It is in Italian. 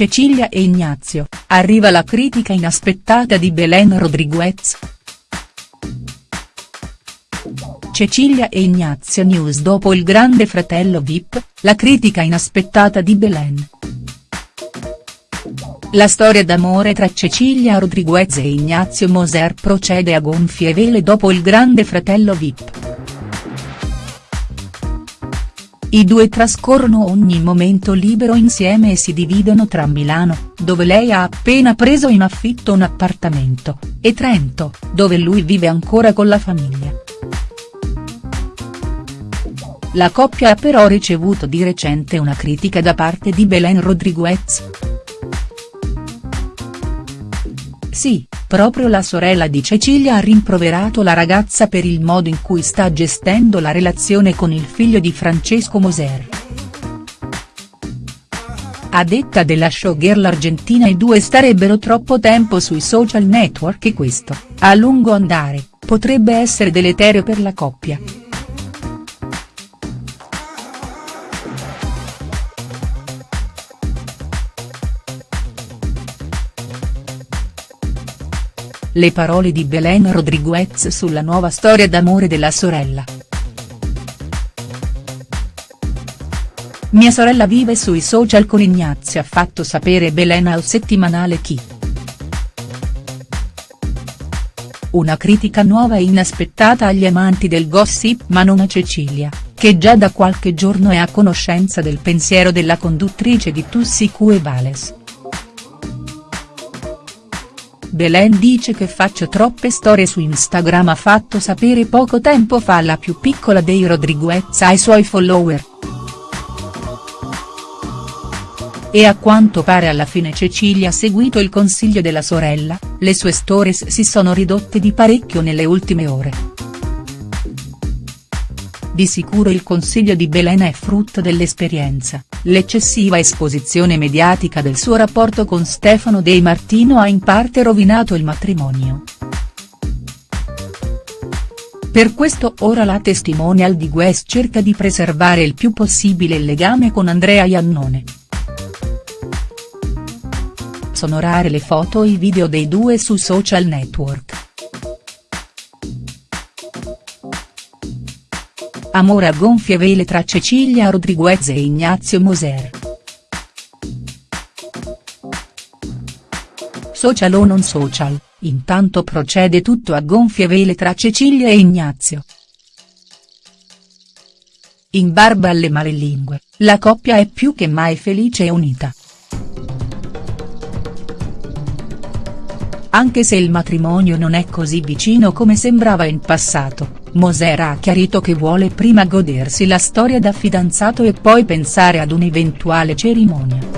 Cecilia e Ignazio, arriva la critica inaspettata di Belen Rodriguez. Cecilia e Ignazio News dopo il grande fratello Vip, la critica inaspettata di Belen. La storia d'amore tra Cecilia Rodriguez e Ignazio Moser procede a gonfie vele dopo il grande fratello Vip. I due trascorrono ogni momento libero insieme e si dividono tra Milano, dove lei ha appena preso in affitto un appartamento, e Trento, dove lui vive ancora con la famiglia. La coppia ha però ricevuto di recente una critica da parte di Belen Rodriguez. Sì, proprio la sorella di Cecilia ha rimproverato la ragazza per il modo in cui sta gestendo la relazione con il figlio di Francesco Moser. A detta della showgirl argentina i due starebbero troppo tempo sui social network e questo, a lungo andare, potrebbe essere deleterio per la coppia. Le parole di Belen Rodriguez sulla nuova storia d'amore della sorella. Mia sorella vive sui social con Ignazio ha fatto sapere Belen al settimanale Chi. Una critica nuova e inaspettata agli amanti del gossip ma non a Cecilia, che già da qualche giorno è a conoscenza del pensiero della conduttrice di Tussi Cue Vales. Belen dice che faccio troppe storie su Instagram ha fatto sapere poco tempo fa la più piccola dei Rodriguez ai suoi follower. E a quanto pare alla fine Cecilia ha seguito il consiglio della sorella, le sue stories si sono ridotte di parecchio nelle ultime ore. Di sicuro il consiglio di Belen è frutto dell'esperienza, l'eccessiva esposizione mediatica del suo rapporto con Stefano De Martino ha in parte rovinato il matrimonio. Per questo ora la testimonial di Guess cerca di preservare il più possibile il legame con Andrea Iannone. Sono rare le foto e i video dei due su social network. Amore a gonfie vele tra Cecilia Rodriguez e Ignazio Moser. Social o non social, intanto procede tutto a gonfie vele tra Cecilia e Ignazio. In barba alle malelingue, la coppia è più che mai felice e unita. Anche se il matrimonio non è così vicino come sembrava in passato, Moser ha chiarito che vuole prima godersi la storia da fidanzato e poi pensare ad un'eventuale cerimonia.